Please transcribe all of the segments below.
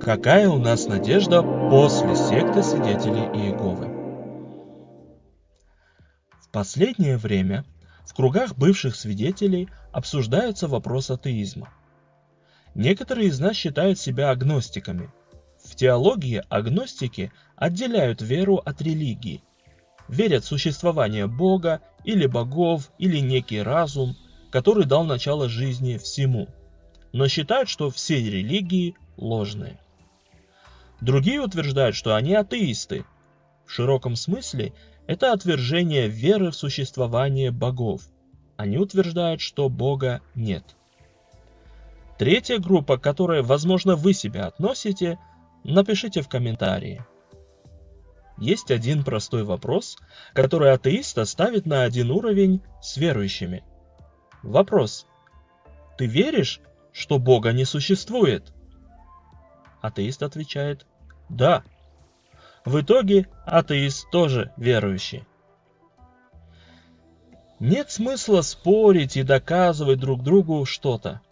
Какая у нас надежда после секты свидетелей Иеговы? В последнее время в кругах бывших свидетелей обсуждается вопрос атеизма. Некоторые из нас считают себя агностиками. В теологии агностики отделяют веру от религии. Верят в существование Бога или богов или некий разум, который дал начало жизни всему, но считают, что все религии ложные. Другие утверждают, что они атеисты. В широком смысле это отвержение веры в существование богов. Они утверждают, что Бога нет. Третья группа, к которой, возможно, вы себя относите, напишите в комментарии. Есть один простой вопрос, который атеист ставит на один уровень с верующими. Вопрос. Ты веришь, что Бога не существует? Атеист отвечает «Да». В итоге атеист тоже верующий. Нет смысла спорить и доказывать друг другу что-то.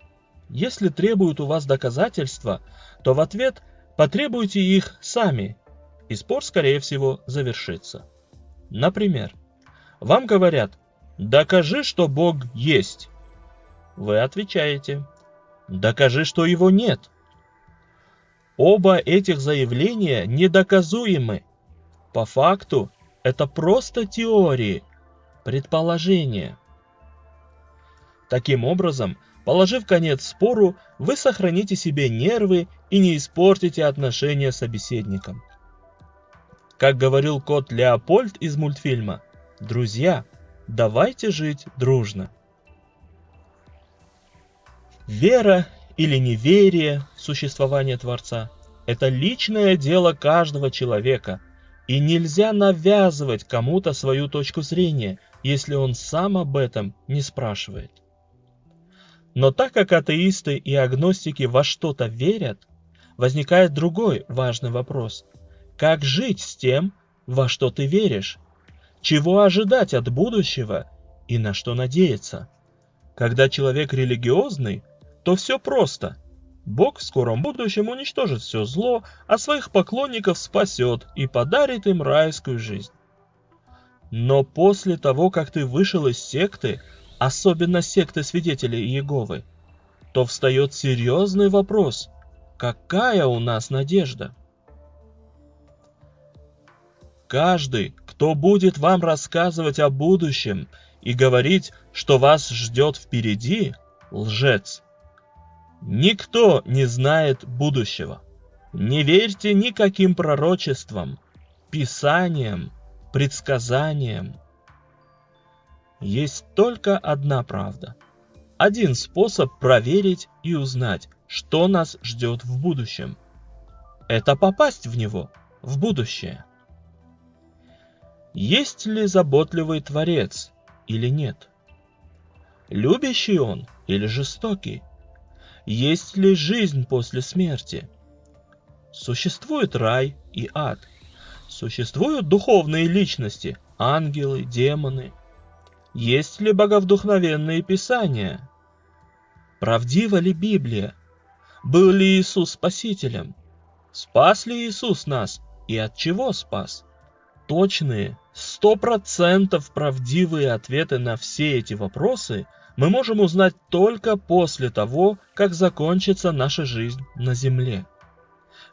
Если требуют у вас доказательства, то в ответ потребуйте их сами, и спор, скорее всего, завершится. Например, вам говорят «Докажи, что Бог есть». Вы отвечаете «Докажи, что его нет». Оба этих заявления недоказуемы. По факту это просто теории, предположения. Таким образом, положив конец спору, вы сохраните себе нервы и не испортите отношения с собеседником. Как говорил кот Леопольд из мультфильма, «Друзья, давайте жить дружно». Вера или неверие в существование Творца – это личное дело каждого человека, и нельзя навязывать кому-то свою точку зрения, если он сам об этом не спрашивает. Но так как атеисты и агностики во что-то верят, возникает другой важный вопрос. Как жить с тем, во что ты веришь? Чего ожидать от будущего и на что надеяться? Когда человек религиозный, то все просто. Бог в скором будущем уничтожит все зло, а своих поклонников спасет и подарит им райскую жизнь. Но после того, как ты вышел из секты, особенно секты свидетелей Иеговы, то встает серьезный вопрос, какая у нас надежда? Каждый, кто будет вам рассказывать о будущем и говорить, что вас ждет впереди, лжец – Никто не знает будущего. Не верьте никаким пророчествам, писаниям, предсказаниям. Есть только одна правда. Один способ проверить и узнать, что нас ждет в будущем. Это попасть в него, в будущее. Есть ли заботливый Творец или нет? Любящий он или жестокий? Есть ли жизнь после смерти? Существует рай и ад. Существуют духовные личности, ангелы, демоны. Есть ли боговдухновенные писания? Правдива ли Библия? Был ли Иисус Спасителем? Спас ли Иисус нас и от чего спас? Точные, сто процентов правдивые ответы на все эти вопросы – мы можем узнать только после того, как закончится наша жизнь на Земле.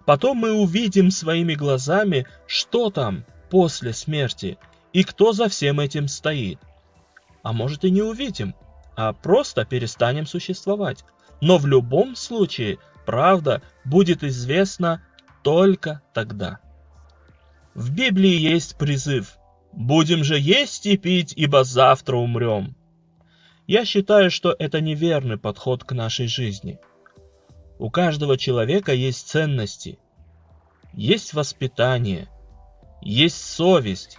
Потом мы увидим своими глазами, что там после смерти и кто за всем этим стоит. А может и не увидим, а просто перестанем существовать. Но в любом случае правда будет известна только тогда. В Библии есть призыв «Будем же есть и пить, ибо завтра умрем». Я считаю, что это неверный подход к нашей жизни. У каждого человека есть ценности, есть воспитание, есть совесть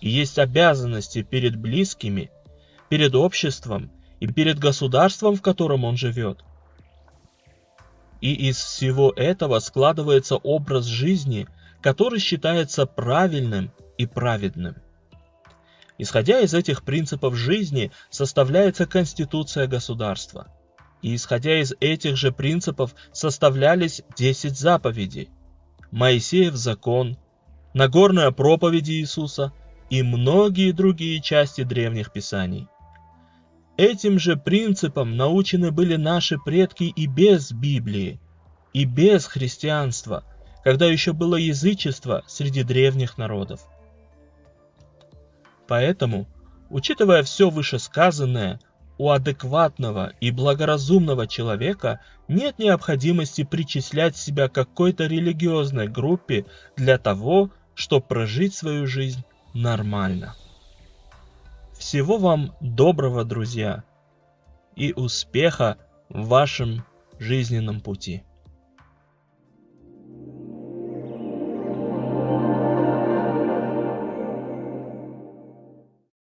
и есть обязанности перед близкими, перед обществом и перед государством, в котором он живет. И из всего этого складывается образ жизни, который считается правильным и праведным. Исходя из этих принципов жизни, составляется конституция государства. и исходя из этих же принципов составлялись 10 заповедей, Моисеев закон, Нагорная проповедь Иисуса и многие другие части древних писаний. Этим же принципам научены были наши предки и без Библии, и без христианства, когда еще было язычество среди древних народов. Поэтому, учитывая все вышесказанное, у адекватного и благоразумного человека нет необходимости причислять себя к какой-то религиозной группе для того, чтобы прожить свою жизнь нормально. Всего вам доброго, друзья, и успеха в вашем жизненном пути.